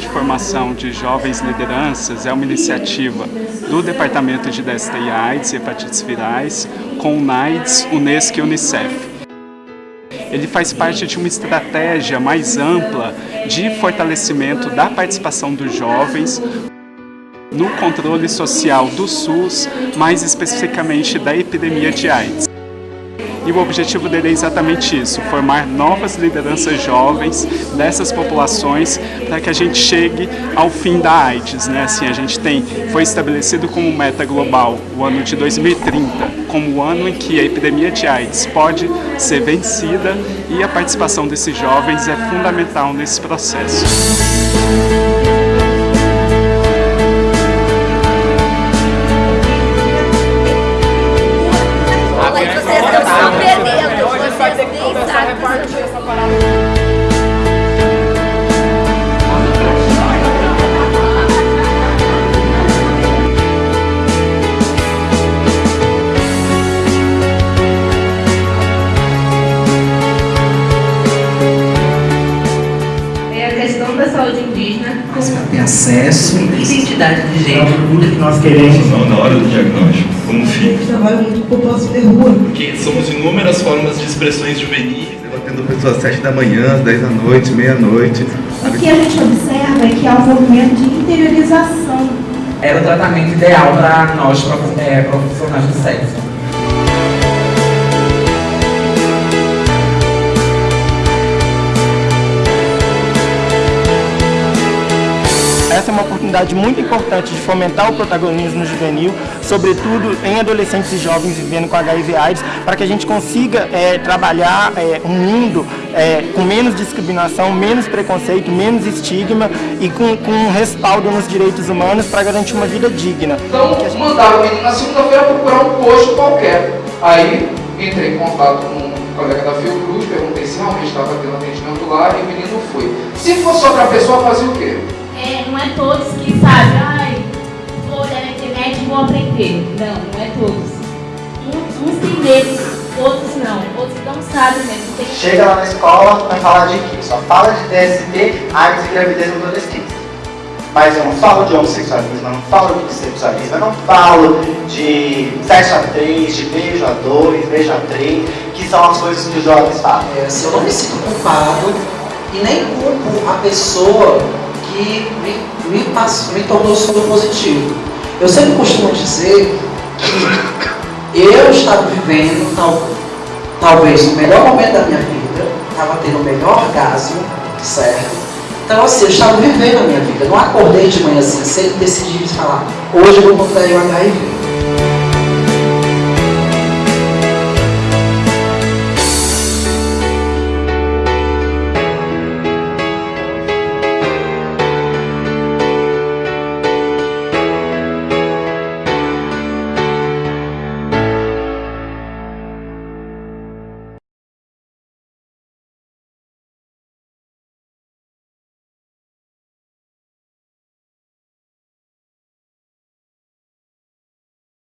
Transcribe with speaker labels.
Speaker 1: formação de jovens lideranças é uma iniciativa do Departamento de DST e AIDS e Hepatites Virais com o NAIDS, Unesco e Unicef. Ele faz parte de uma estratégia mais ampla de fortalecimento da participação dos jovens no controle social do SUS, mais especificamente da epidemia de AIDS. E o objetivo dele é exatamente isso, formar novas lideranças jovens dessas populações para que a gente chegue ao fim da AIDS. Né? Assim, a gente tem, foi estabelecido como meta global o ano de 2030, como o ano em que a epidemia de AIDS pode ser vencida e a participação desses jovens é fundamental nesse processo.
Speaker 2: Ter acesso,
Speaker 3: identidade de gênero,
Speaker 2: tudo que nós queremos.
Speaker 4: Na hora do diagnóstico, como fica?
Speaker 5: Eu trabalho muito com população de rua.
Speaker 4: Porque somos inúmeras formas de expressões juvenis.
Speaker 6: Debatendo pessoas às 7 da manhã, às 10 da noite, meia-noite.
Speaker 5: O que a gente observa é que há um movimento de interiorização.
Speaker 2: Era o tratamento ideal para nós, é, profissionais do sexo.
Speaker 7: Essa é uma oportunidade muito importante de fomentar o protagonismo juvenil, sobretudo em adolescentes e jovens vivendo com HIV AIDS, para que a gente consiga é, trabalhar é, um mundo é, com menos discriminação, menos preconceito, menos estigma e com, com respaldo nos direitos humanos para garantir uma vida digna.
Speaker 8: Então, gente... mandaram o menino na segunda-feira procurar um posto qualquer. Aí, entrei em contato com um colega da Fiocruz, perguntei se realmente estava tendo atendimento lá e o menino foi. Se fosse outra pessoa, fazia o quê?
Speaker 9: É, não é todos que sabem, ai, vou olhar na internet e vou aprender. Não, não é todos. Uns, uns têm medo, outros não. Outros não sabem mesmo. Tem...
Speaker 10: Chega lá na escola, vai falar de quê? Só fala de DST, AIDS e gravidez no adolescente. Mas eu não falo de homossexualismo, eu não falo de bissexualismo, eu não falo de sexo a três, de beijo a dois, beijo a três, que são as coisas que os jovens falam.
Speaker 3: É, eu não me sinto culpado e nem culpo a pessoa que me, me, passou, me tornou soro positivo. Eu sempre costumo dizer que eu estava vivendo tal, talvez o melhor momento da minha vida, estava tendo o melhor orgasmo, certo? Então assim, eu estava vivendo a minha vida, não acordei de manhã assim cedo e decidi falar, hoje eu vou contrair o HIV.